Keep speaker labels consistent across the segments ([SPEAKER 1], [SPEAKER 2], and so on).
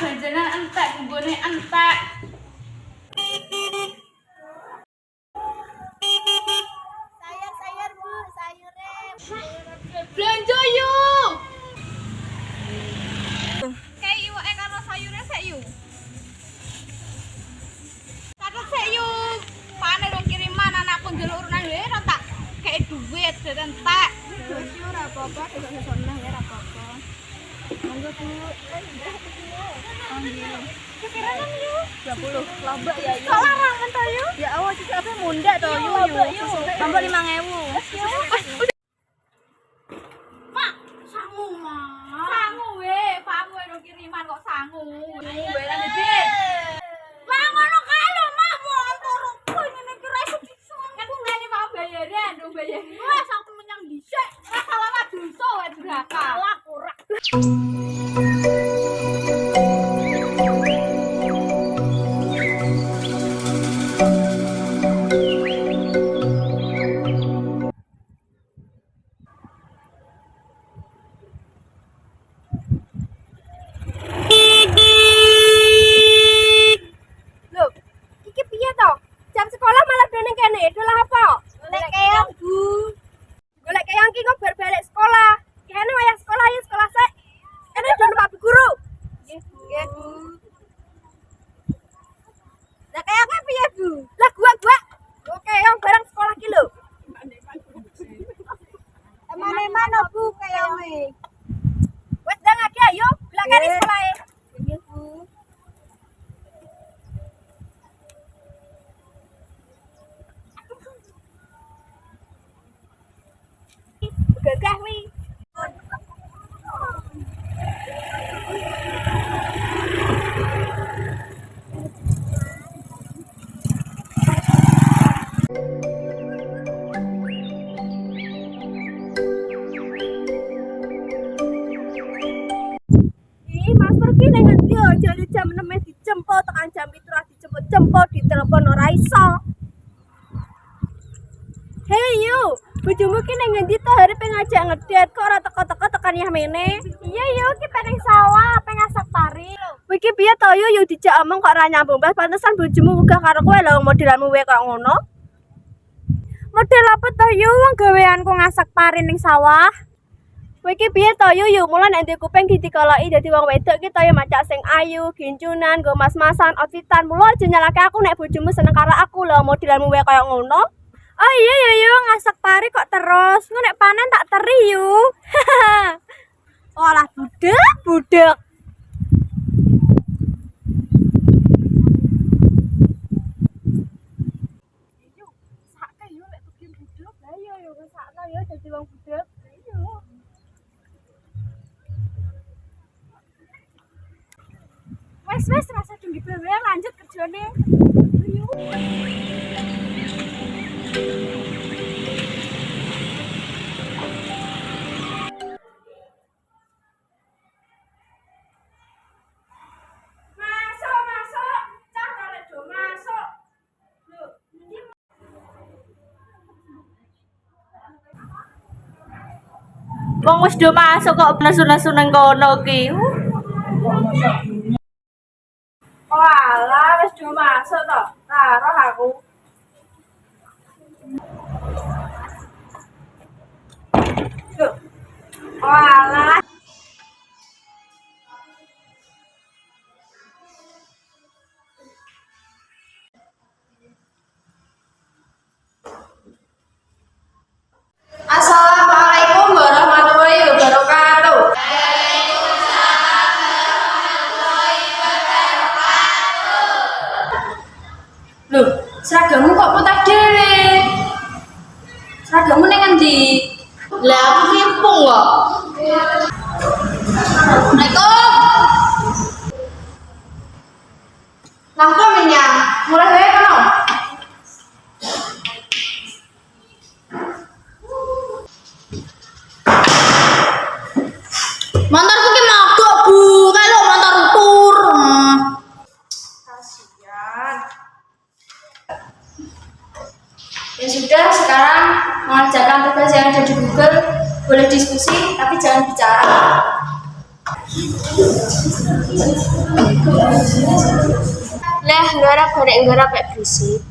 [SPEAKER 1] Jajanan entek, bumbune entek.
[SPEAKER 2] 20 lombok ya yuk.
[SPEAKER 1] Kok larangan ta yuk?
[SPEAKER 2] Ya cicak apa munda toh yuk yuk. 5000.
[SPEAKER 1] Mak, sangu mak. Sangu we, pamu rong kiriman kok sangu.
[SPEAKER 2] Gagah wi. Aja Lu jam 6 dijemput tekan jam 7 ora dijemput-jemput ditelepon ora iso. Hei yu, bojomu ki ning ngendi to hari ngajak ngedet kok ora teko-teko tekan yah mene? Iya yu, ki pengen sawah, pengen asak pari. Kowe iki piye to yu, yu dijak omong kok ora nyambung. Bas pantesan bojomu uga karo kowe lho modelanmu wae kok ngono. Model apa to yu wong gaweanku ngasak pari ning sawah? Kowe iki piye to yu, yu mulan nek ndek kuping ditikoloki dadi wong wedok ki to yu macak sing ayu, gincunan, nggo mas-masan, outfitan. Mula aja nyalake aku nek bojomu seneng karo aku lho modelanmu wae kaya ngono. Oh iya yo yo ngasak pari kok terus. Nek panen tak teri yo. Olah budek budek. Wes wes rasa tinggi bebe lanjut kerjane.
[SPEAKER 1] Wong wis do masuk kok nesu-nesu nang kono ki.
[SPEAKER 2] Oh alah, wis masuk to. Karo aku. Loh.
[SPEAKER 1] Loh, seragammu kok putih dhewe? Seragammu ning ngendi? Lah aku kimpung kok. Assalamualaikum. Lah kok menyang? Mulai wae Ya sudah, sekarang mengerjakan tugas yang ada di Google. Boleh diskusi, tapi jangan bicara.
[SPEAKER 3] Lah, gorek garap kayak berisik.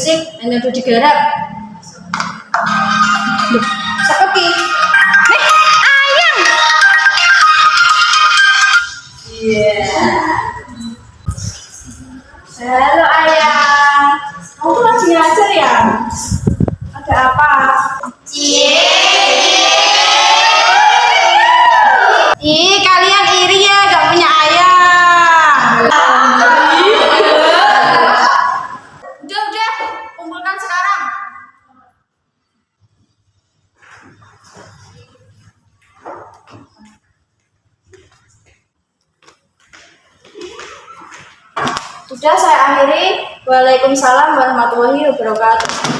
[SPEAKER 3] Berisik, hanya digarap. Nih, ayam. Halo ayam. Kamu tuh lagi ngajar ya? Ada apa? Ih, kalian Sudah saya akhiri. Waalaikumsalam warahmatullahi wabarakatuh.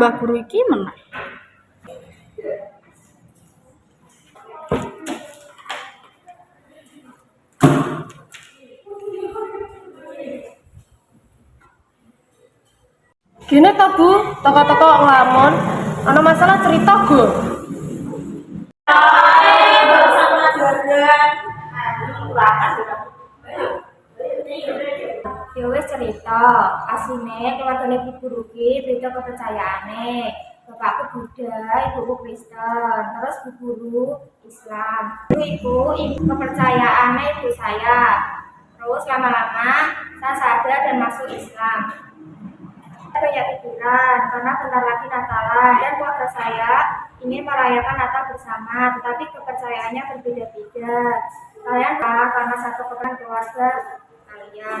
[SPEAKER 3] Tambah guru iki meneh.
[SPEAKER 2] Gini toh Bu, toko-toko ngelamun, ana masalah cerita Gu.
[SPEAKER 3] Ya cerita, asine keluargane Bu Guru ki beda kepercayaane. Bapakku Buddha, ibuku Kristen, terus Bu Guru Islam. Ibu ibu, ibu kepercayaannya ibu saya. Terus lama-lama saya sadar dan masuk Islam. Saya banyak pikiran karena bentar lagi Natalan dan keluarga saya ingin merayakan Natal bersama, tetapi kepercayaannya berbeda-beda. Kalian kalah karena satu kepercayaan keluarga kalian.